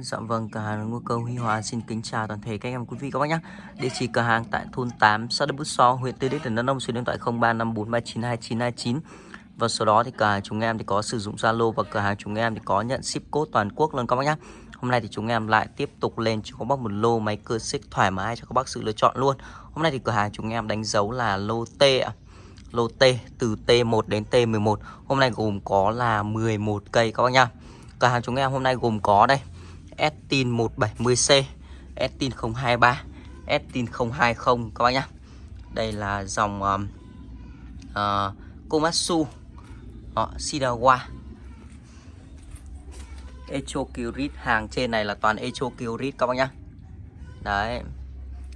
Dạ vâng, cửa hàng Ngô Cơ Huy Hòa xin kính chào toàn thể các em quý vị các bác nhé. Địa chỉ cửa hàng tại thôn 8, xã Đức Bút So, huyện Tư Đức, tỉnh Đắk Nông, số điện thoại 0354392929. Và số đó thì cửa hàng chúng em thì có sử dụng Zalo và cửa hàng chúng em thì có nhận ship code toàn quốc luôn các bác nhé. Hôm nay thì chúng em lại tiếp tục lên cho các bác một lô máy cưa xích thoải mái cho các bác sự lựa chọn luôn. Hôm nay thì cửa hàng chúng em đánh dấu là lô T ạ. Lô T từ T1 đến T11. Hôm nay gồm có là 11 cây các bác nhá. Cửa hàng chúng em hôm nay gồm có đây Estin 170C Estin 023 Estin 020 các bác nhá. Đây là dòng um, uh, Komatsu họ Shidawa. Echo Kyrit Hàng trên này là toàn Echo Kyrit các bác nhá. Đấy.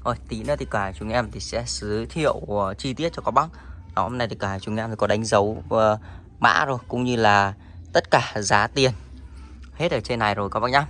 Rồi tí nữa thì cả chúng em thì sẽ giới thiệu uh, chi tiết cho các bác. Đó, hôm nay thì cả chúng em thì có đánh dấu uh, mã rồi Cũng như là tất cả giá tiền. Hết ở trên này rồi các bác nhá.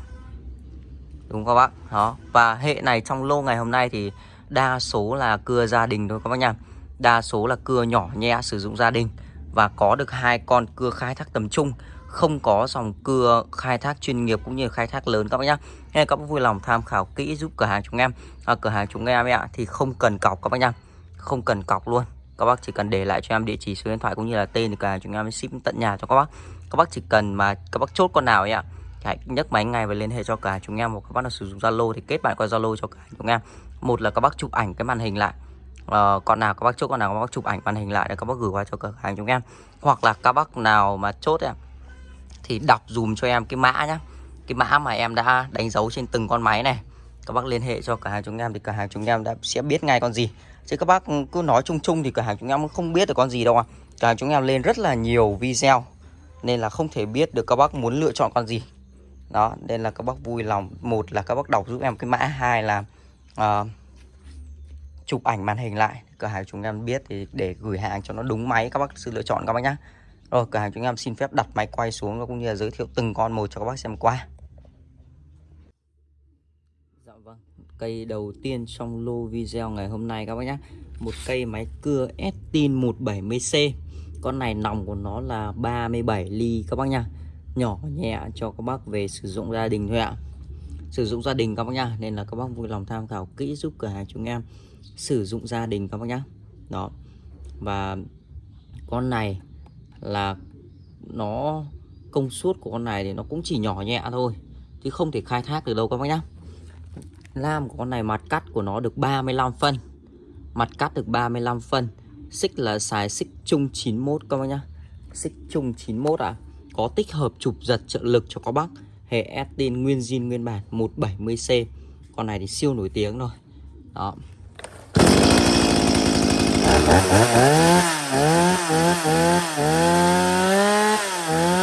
Đúng các bác Đó. Và hệ này trong lô ngày hôm nay thì Đa số là cưa gia đình thôi các bác nha. Đa số là cưa nhỏ nhẹ sử dụng gia đình. Và có được hai con cưa khai thác tầm trung. Không có dòng cưa khai thác chuyên nghiệp cũng như khai thác lớn các bác nhá Nên các bác vui lòng tham khảo kỹ giúp cửa hàng chúng em. À, Cửa hàng chúng em ạ thì không cần cọc các bác nhá, Không cần cọc luôn. Các bác chỉ cần để lại cho em địa chỉ số điện thoại cũng như là tên thì cửa hàng chúng em ship tận nhà cho các bác. Các bác chỉ cần mà các bác chốt con nào ấy ạ hãy nhấc máy ngay và liên hệ cho cả chúng em một các bác nào sử dụng Zalo thì kết bạn qua Zalo cho cả chúng em. Một là các bác chụp ảnh cái màn hình lại. Ờ, uh, còn nào các bác chốt con nào các bác chụp ảnh màn hình lại để các bác gửi qua cho cửa hàng chúng em. Hoặc là các bác nào mà chốt em thì đọc dùm cho em cái mã nhá. Cái mã mà em đã đánh dấu trên từng con máy này. Các bác liên hệ cho cửa hàng chúng em thì cửa hàng chúng em đã sẽ biết ngay con gì. Chứ các bác cứ nói chung chung thì cửa hàng chúng em không biết được con gì đâu à cửa hàng chúng em lên rất là nhiều video nên là không thể biết được các bác muốn lựa chọn con gì đó nên là các bác vui lòng. Một là các bác đọc giúp em cái mã hai là uh, chụp ảnh màn hình lại. Cửa hàng chúng em biết thì để gửi hàng cho nó đúng máy các bác sự lựa chọn các bác nhá. Rồi cửa hàng chúng em xin phép đặt máy quay xuống và cũng như là giới thiệu từng con một cho các bác xem qua. Dạ vâng cây đầu tiên trong lô video ngày hôm nay các bác nhé một cây máy cưa Estin 170C con này nòng của nó là 37 ly các bác nhá nhỏ nhẹ cho các bác về sử dụng gia đình thôi ạ. Sử dụng gia đình các bác nhá, nên là các bác vui lòng tham khảo kỹ giúp cửa hàng chúng em sử dụng gia đình các bác nhá. Đó. Và con này là nó, công suất của con này thì nó cũng chỉ nhỏ nhẹ thôi, chứ không thể khai thác được đâu các bác nhá. Lam của con này mặt cắt của nó được 35 phân. Mặt cắt được 35 phân. Xích là xài xích chung 91 các bác nhá. Xích chung 91 à có tích hợp chụp giật trợ lực cho các bác. Hệ Estin nguyên zin nguyên bản 170C con này thì siêu nổi tiếng rồi. Đó.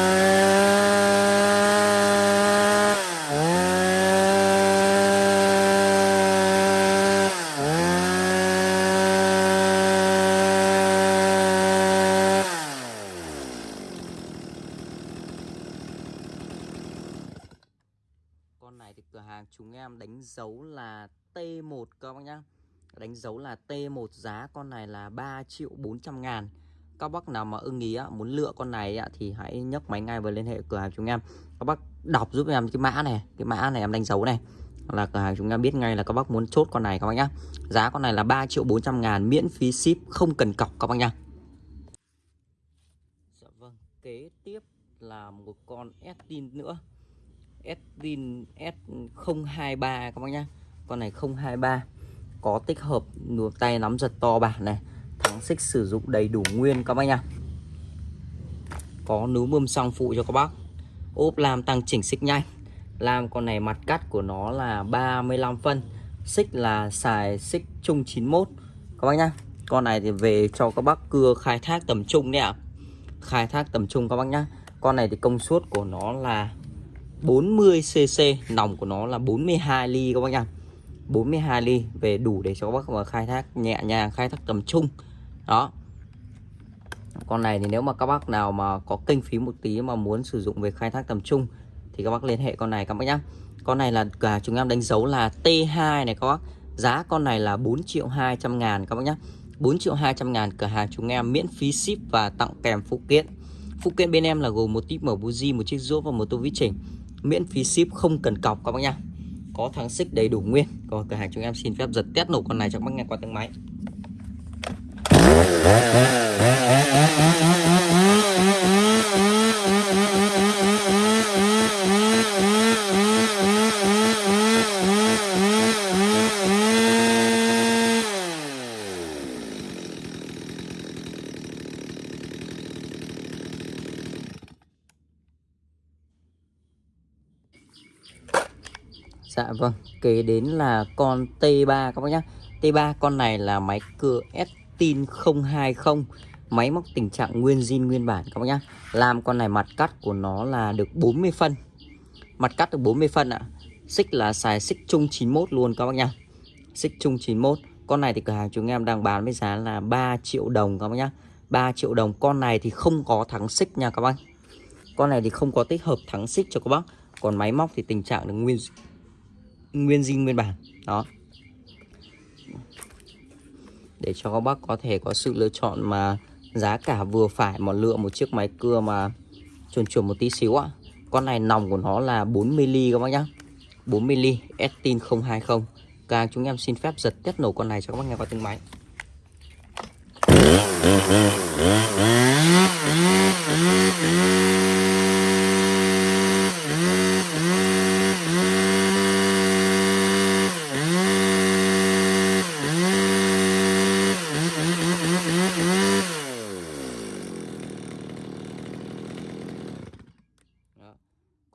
1 giá con này là 3 triệu 400 ngàn. Các bác nào mà ưng ý muốn lựa con này thì hãy nhấc máy ngay và liên hệ cửa hàng chúng em. Các bác đọc giúp em cái mã này, cái mã này em đánh dấu này. Là cửa hàng chúng em biết ngay là các bác muốn chốt con này các bác nhá. Giá con này là 3 triệu 400 ngàn, miễn phí ship, không cần cọc các bác nhá. Dạ vâng kế tiếp là một con Estin nữa. Estin S023 các bác nhá. Con này 023 có tích hợp nùa tay nắm giật to bản này. Thắng xích sử dụng đầy đủ nguyên các bác nhá Có núm bơm xăng phụ cho các bác. Ốp làm tăng chỉnh xích nhanh. Làm con này mặt cắt của nó là 35 phân. Xích là xài xích chung 91 Các bác nhá. Con này thì về cho các bác cưa khai thác tầm trung đấy ạ. Khai thác tầm trung các bác nhá. Con này thì công suất của nó là 40cc nòng của nó là 42 ly các bác nhá. 42 ly về đủ để cho các bác mà khai thác nhẹ nhàng, khai thác tầm trung. Đó. Con này thì nếu mà các bác nào mà có kinh phí một tí mà muốn sử dụng về khai thác tầm trung thì các bác liên hệ con này các bác nhá. Con này là cả chúng em đánh dấu là T2 này các bác. Giá con này là 4 triệu 200 ngàn các bác nhá. 4 triệu 200 ngàn cửa hàng chúng em miễn phí ship và tặng kèm phụ kiện. Phụ kiện bên em là gồm một tip mở buji một chiếc rũa và một tô vít chỉnh. Miễn phí ship không cần cọc các bác nhá có thắng xích đầy đủ nguyên. Còn cửa hàng chúng em xin phép giật test nổ con này cho các bác nghe qua tiếng máy. Dạ vâng, kế đến là con T3 các bác nhé T3 con này là máy cưa Estin 020 Máy móc tình trạng nguyên zin nguyên bản các bác nhé Làm con này mặt cắt của nó là được 40 phân. Mặt cắt được 40 phân ạ. Xích là xài xích chung 91 luôn các bác nhá. Xích chung 91 Con này thì cửa hàng chúng em đang bán với giá là 3 triệu đồng các bác nhá. 3 triệu đồng. Con này thì không có thắng xích nha các bác. Con này thì không có tích hợp thắng xích cho các bác. Còn máy móc thì tình trạng được nguyên nguyên zin nguyên bản. Đó. Để cho các bác có thể có sự lựa chọn mà giá cả vừa phải mà lựa một chiếc máy cưa mà chuẩn chuẩn một tí xíu ạ. Con này nòng của nó là 4mm các bác nhá. 4mm Estin 020 Càng chúng em xin phép giật test nổ con này cho các bác nghe qua tiếng máy.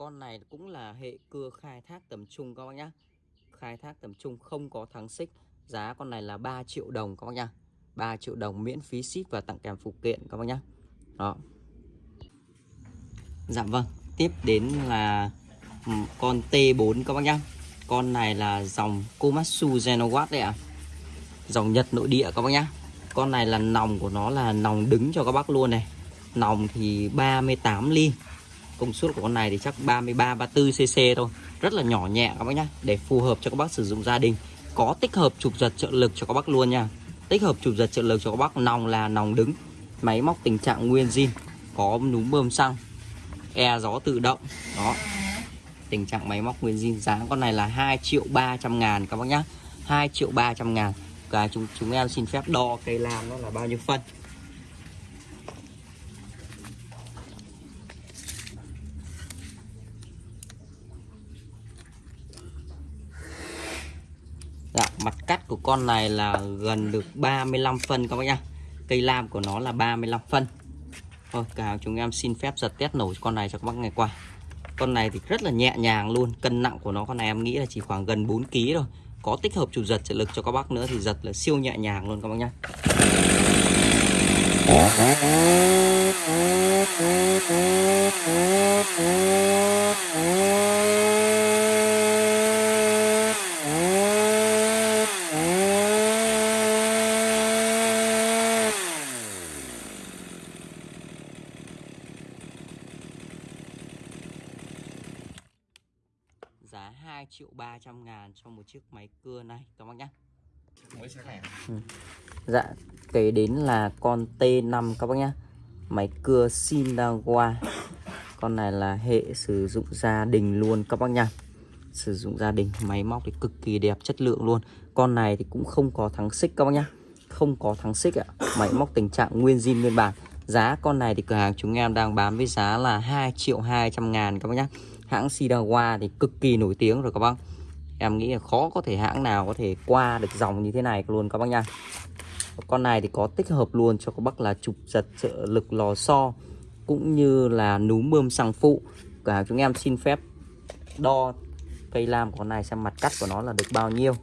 con này cũng là hệ cưa khai thác tầm trung các bác nhá. Khai thác tầm trung không có thắng xích, giá con này là 3 triệu đồng các bác nhá. 3 triệu đồng miễn phí ship và tặng kèm phụ kiện các bác nhá. Đó. Dạ vâng tiếp đến là con T4 các bác nhá. Con này là dòng Komatsu Genowatt đấy ạ. À. dòng Nhật nội địa các bác nhá. Con này là nòng của nó là nòng đứng cho các bác luôn này. Nòng thì 38 ly công suất của con này thì chắc 33 34 cc thôi. Rất là nhỏ nhẹ các bác nhá, để phù hợp cho các bác sử dụng gia đình. Có tích hợp chụp giật trợ lực cho các bác luôn nha. Tích hợp chụp giật trợ lực cho các bác, nòng là nòng đứng. Máy móc tình trạng nguyên zin, có núm bơm xăng e gió tự động. Đó. Tình trạng máy móc nguyên zin giá con này là 2 triệu 300 ngàn các bác nhá. 2 triệu 300 ngàn. Và chúng chúng em xin phép đo cây lam nó là bao nhiêu phân. Mặt cắt của con này là gần được 35 phân các bác nhá. Cây lam của nó là 35 phân. Thôi, cả chúng em xin phép giật test nổ con này cho các bác ngày qua. Con này thì rất là nhẹ nhàng luôn, cân nặng của nó con này em nghĩ là chỉ khoảng gần 4 kg thôi. Có tích hợp chủ giật trợ lực cho các bác nữa thì giật là siêu nhẹ nhàng luôn các bác nhá. giá 2 triệu 300 ngàn cho một chiếc máy cưa này các bác nhé ừ. Dạ kế đến là con T5 các bác nhé Máy cưa Shindawa Con này là hệ sử dụng gia đình luôn các bác nha Sử dụng gia đình máy móc thì cực kỳ đẹp chất lượng luôn. Con này thì cũng không có thắng xích các bác nhá. Không có thắng xích ạ. Máy móc tình trạng nguyên zin nguyên bản. Giá con này thì cửa hàng chúng em đang bán với giá là 2 triệu 200 ngàn các bác nhá hãng Sidawa thì cực kỳ nổi tiếng rồi các bác. Em nghĩ là khó có thể hãng nào có thể qua được dòng như thế này luôn các bác nha. Con này thì có tích hợp luôn cho các bác là trục giật, trợ lực, lò xo, cũng như là núm bơm xăng phụ. Cả chúng em xin phép đo cây lam của con này xem mặt cắt của nó là được bao nhiêu.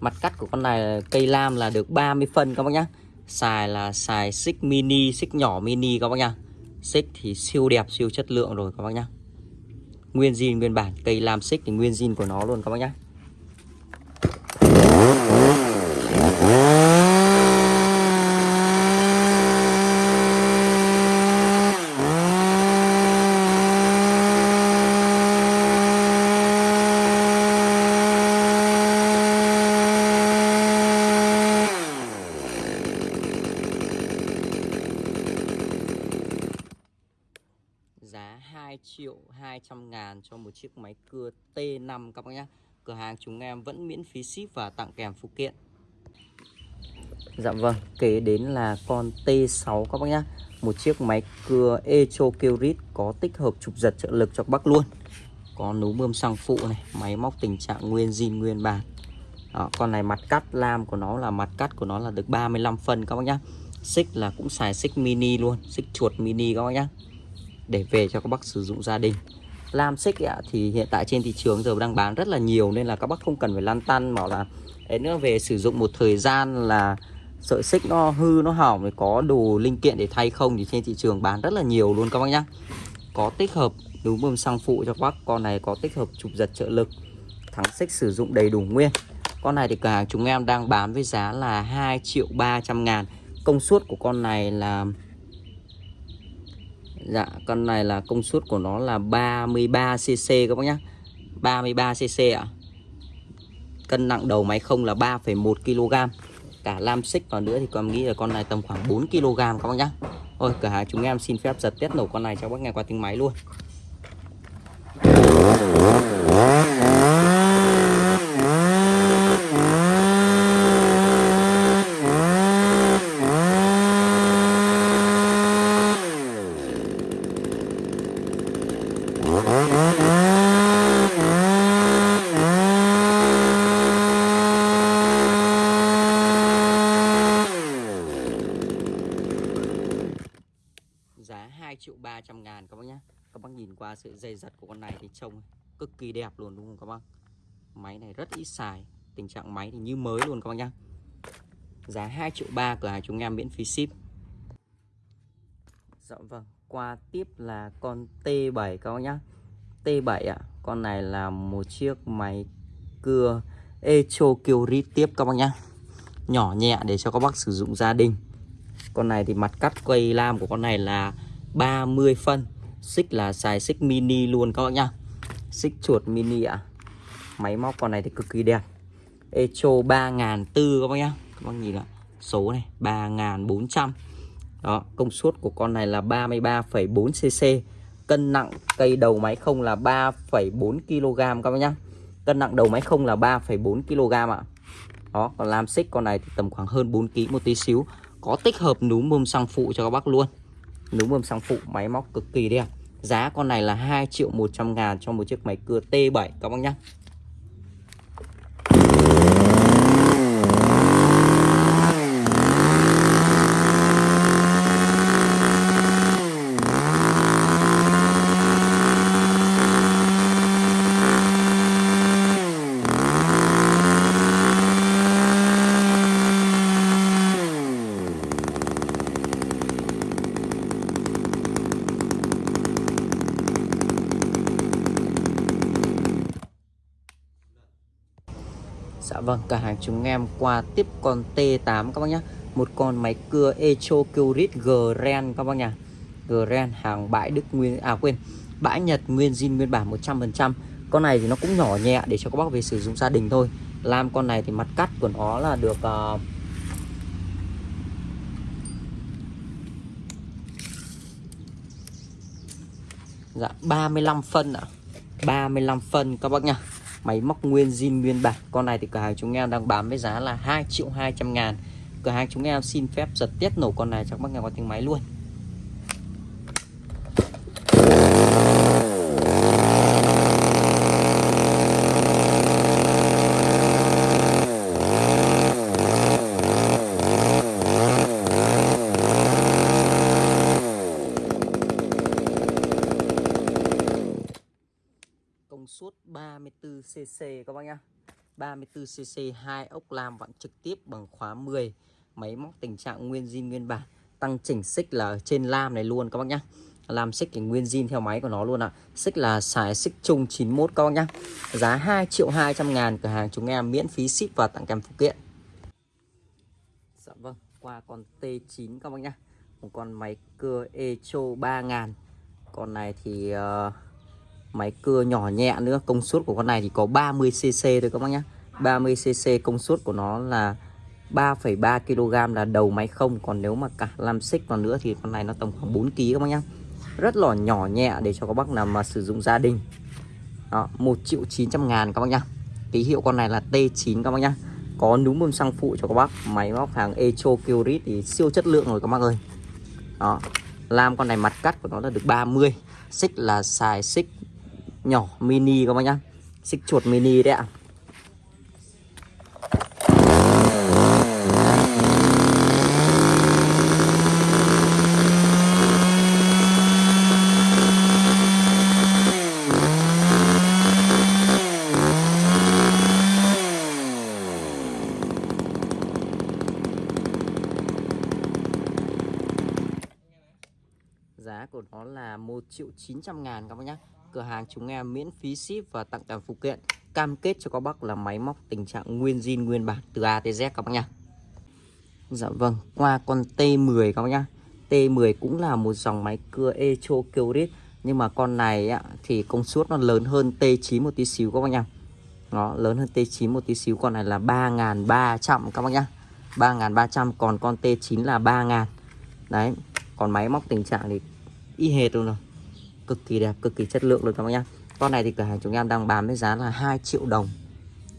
Mặt cắt của con này, cây lam là được 30 phân các bác nhá. Xài là xài xích mini, xích nhỏ mini các bác nhá xích thì siêu đẹp, siêu chất lượng rồi các bác nhá. Nguyên zin, nguyên bản, cây lam xích thì nguyên zin của nó luôn các bác nhá giá 200 ngàn cho một chiếc máy cưa T5 các bác nhé Cửa hàng chúng em vẫn miễn phí ship và tặng kèm phụ kiện. Dạ vâng, kế đến là con T6 các bác nhé Một chiếc máy cưa Echo Kyrit có tích hợp chụp giật trợ lực cho các bác luôn. Có nú bơm xăng phụ này, máy móc tình trạng nguyên zin nguyên bản đó, con này mặt cắt lam của nó là mặt cắt của nó là được 35 phân các bác nhé. xích là cũng xài xích mini luôn xích chuột mini các bác nhé. để về cho các bác sử dụng gia đình lam xích ạ, thì hiện tại trên thị trường giờ đang bán rất là nhiều nên là các bác không cần phải lăn tăn, bảo là ấy nữa về sử dụng một thời gian là sợi xích nó hư, nó hỏng thì có đồ linh kiện để thay không thì trên thị trường bán rất là nhiều luôn các bác nhá. Có tích hợp núm bơm xăng phụ cho các bác, con này có tích hợp chụp giật trợ lực, thắng xích sử dụng đầy đủ nguyên. Con này thì cửa hàng chúng em đang bán với giá là 2 triệu 300 ngàn, Công suất của con này là Dạ con này là công suất của nó là 33cc các bác nhé 33cc ạ. Cân nặng đầu máy không là 3,1 kg Cả lam xích vào nữa thì con nghĩ là con này tầm khoảng 4 kg các bác nhé Thôi cửa hàng chúng em xin phép giật test nổ con này cho bác nghe qua tiếng máy luôn. Giá 2 triệu 300 ngàn các bác nhé Các bác nhìn qua sự dây giật của con này thì trông cực kỳ đẹp luôn, đúng không các bác? Máy này rất ít xài, Tình trạng máy thì như mới luôn các bác nhé Giá 2 triệu 3 cửa hàng chúng em miễn phí ship. Dạ vâng. Qua tiếp là con T7 các bác nhé T7 ạ à, Con này là một chiếc máy cưa Echo Kyori tiếp các bác nhé Nhỏ nhẹ để cho các bác sử dụng gia đình. Con này thì mặt cắt quay lam của con này là 30 phân. Xích là xài xích mini luôn các bác nhá. Xích chuột mini ạ. À. Máy móc con này thì cực kỳ đẹp. Echo 3400 các bác nhá. Các bác nhìn ạ Số này 3400 đó công suất của con này là 33,4cc Cân nặng cây đầu máy không là 3,4 kg các bác nhá. Cân nặng đầu máy không là 3,4 kg ạ. Đó còn lam xích con này thì tầm khoảng hơn 4 kg một tí xíu. Có tích hợp núm bơm xăng phụ cho các bác luôn. Núm bơm xăng phụ máy móc cực kỳ đẹp. Giá con này là 2 triệu 100 ngàn cho một chiếc máy cưa T7 các bác nhá. Dạ vâng, cả hàng chúng em qua tiếp con T8 các bác nhé Một con máy cưa Echo Curit Grand các bác nhá. Grand hàng bãi Đức Nguyên, à quên Bãi Nhật nguyên zin nguyên bản 100% Con này thì nó cũng nhỏ nhẹ để cho các bác về sử dụng gia đình thôi. Làm con này thì mặt cắt của nó là được uh, Dạ 35 phân ạ. À. 35 phân các bác nhá. Máy móc nguyên zin nguyên bản. Con này thì cửa hàng chúng em đang bán với giá là 2 triệu 200 ngàn. Cửa hàng chúng em xin phép giật tiết nổ con này cho các bác nghe qua tiếng máy luôn công suất cc các bác nhá. 34cc hai ốc lam vặn trực tiếp bằng khóa 10 máy móc tình trạng nguyên zin nguyên bản. Tăng chỉnh xích là ở trên lam này luôn các bác nhá. Làm xích thì nguyên zin theo máy của nó luôn ạ. À. xích là xài xích chung 91 các bác nhá. Giá 2 triệu 200 ngàn cửa hàng chúng em miễn phí ship và tặng kèm phụ kiện. Dạ vâng qua con T9 các bác nhá. Một con máy cưa Echo 3000 con này thì uh, Máy cưa nhỏ nhẹ nữa. Công suất của con này thì có 30cc thôi các bác nhé 30cc công suất của nó là 3,3 kg là đầu máy không. Còn nếu mà cả làm xích vào nữa thì con này nó tầm khoảng 4 kg các bác nhé rất là nhỏ nhẹ để cho các bác nào mà sử dụng gia đình. Đó 1 triệu 900 ngàn các bác nhá. Ký hiệu con này là T9 các bác nhá. Có núm bơm xăng phụ cho các bác. Máy móc hàng Echo Kyrit thì siêu chất lượng rồi các bác ơi. Đó làm con này mặt cắt của nó là được 30 xích là xài xích nhỏ, mini các bác nhá. Xích chuột mini đấy ạ. Giá của nó là 1 triệu 900 ngàn các bác nhé Cửa hàng chúng em miễn phí ship và tặng kèm phụ kiện. Cam kết cho các bác là máy móc tình trạng nguyên zin nguyên bản từ A tới Z các bác nhá. Dạ vâng, qua con T10 các bác nhá. T10 cũng là một dòng máy cưa Echo Kyrit Nhưng mà con này á, thì công suất nó lớn hơn T9 một tí xíu các bác nhá. Nó lớn hơn T9 một tí xíu Con này là 3.300 các bác nhá. 3.300 còn con T9 là 3.000 Đấy Còn máy móc tình trạng thì y hệt luôn rồi cực kỳ đẹp, cực kỳ chất lượng luôn các bác nhá. Con này thì cửa hàng chúng em đang bán với giá là 2 triệu đồng.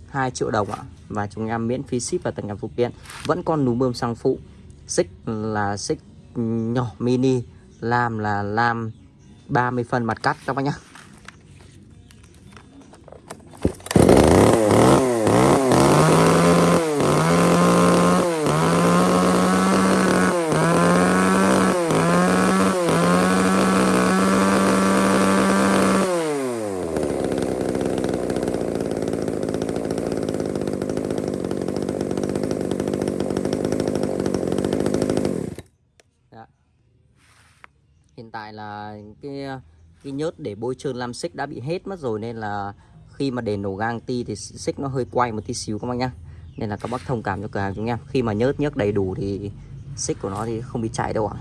2 triệu đồng ạ. Và chúng em miễn phí ship và tận nhà phụ kiện. Vẫn con núm bơm xăng phụ. Xích là xích nhỏ, mini. Lam là lam. 30 phân mặt cắt các bác nhá. Hiện tại là cái cái nhớt để bôi trơn lam xích đã bị hết mất rồi, nên là khi mà để nổ gang ti thì xích nó hơi quay một tí xíu các bác nhá. Nên là các bác thông cảm cho cửa hàng chúng em. Khi mà nhớt nhớt đầy đủ thì xích của nó thì không bị chạy đâu ạ.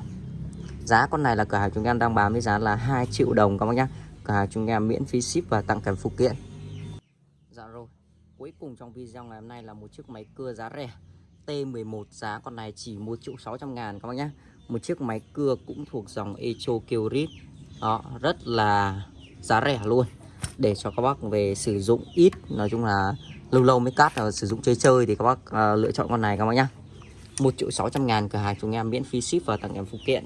Giá con này là cửa hàng chúng em đang bán với giá là 2 triệu đồng các bác nhá. Cửa hàng chúng em miễn phí ship và tặng kèm phụ kiện. Dạ rồi. Cuối cùng trong video ngày hôm nay là một chiếc máy cưa giá rẻ. T11 giá con này chỉ 1 triệu 600 ngàn các bác nhé một chiếc máy cưa cũng thuộc dòng Echo Kyrit. Đó rất là giá rẻ luôn. Để cho các bác về sử dụng ít nói chung là lâu lâu mới cắt và sử dụng chơi chơi thì các bác uh, lựa chọn con này các bác nhá. 1 triệu 600 ngàn cửa hàng chúng em miễn phí ship và tặng em phụ kiện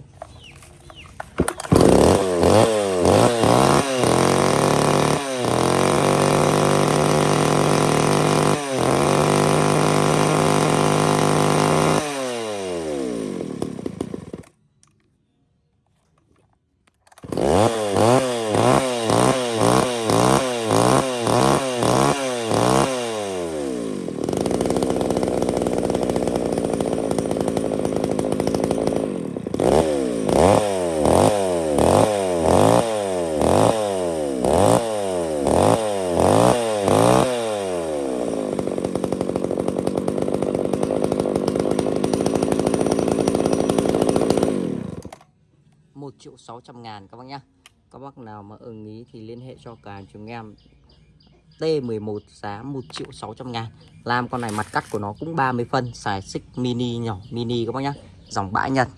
triệu 600 ngàn các bác nhá Các bác nào mà ưng ý thì liên hệ cho cả chúng em T11 giá 1 triệu 600 ngàn. Làm con này mặt cắt của nó cũng 30 phân Xài xích mini nhỏ, mini các bác nhá, Dòng bãi Nhật.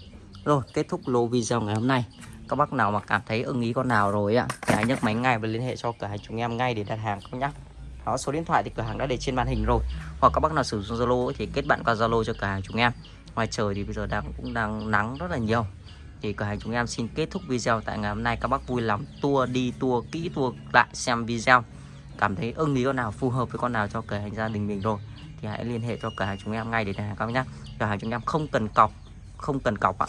Rồi, kết thúc lô video ngày hôm nay. Các bác nào mà cảm thấy ưng ý con nào rồi ạ Thì hãy nhấc máy ngay và liên hệ cho cửa hàng chúng em ngay để đặt hàng các bác nhá. Đó, số điện thoại thì cửa hàng đã để trên màn hình rồi. Hoặc các bác nào sử dụng Zalo thì kết bạn qua Zalo cho cửa hàng chúng em. Ngoài trời thì bây giờ đang cũng đang nắng rất là nhiều thì cửa hàng chúng em xin kết thúc video tại ngày hôm nay. Các bác vui lòng tua đi tua kỹ tua lại xem video. Cảm thấy ưng ý con nào, phù hợp với con nào cho cửa hàng gia đình mình rồi. Thì hãy liên hệ cho cửa hàng chúng em ngay để đặt hàng các bác nhé cửa hàng chúng em không cần cọc, không cần cọc ạ.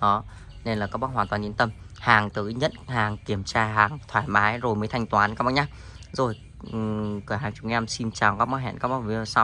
Đó, nên là các bác hoàn toàn yên tâm. Hàng tới nhận, hàng kiểm tra, hàng thoải mái rồi mới thanh toán các bác nhé rồi cửa hàng chúng em xin chào các bác, hẹn các bác video sau.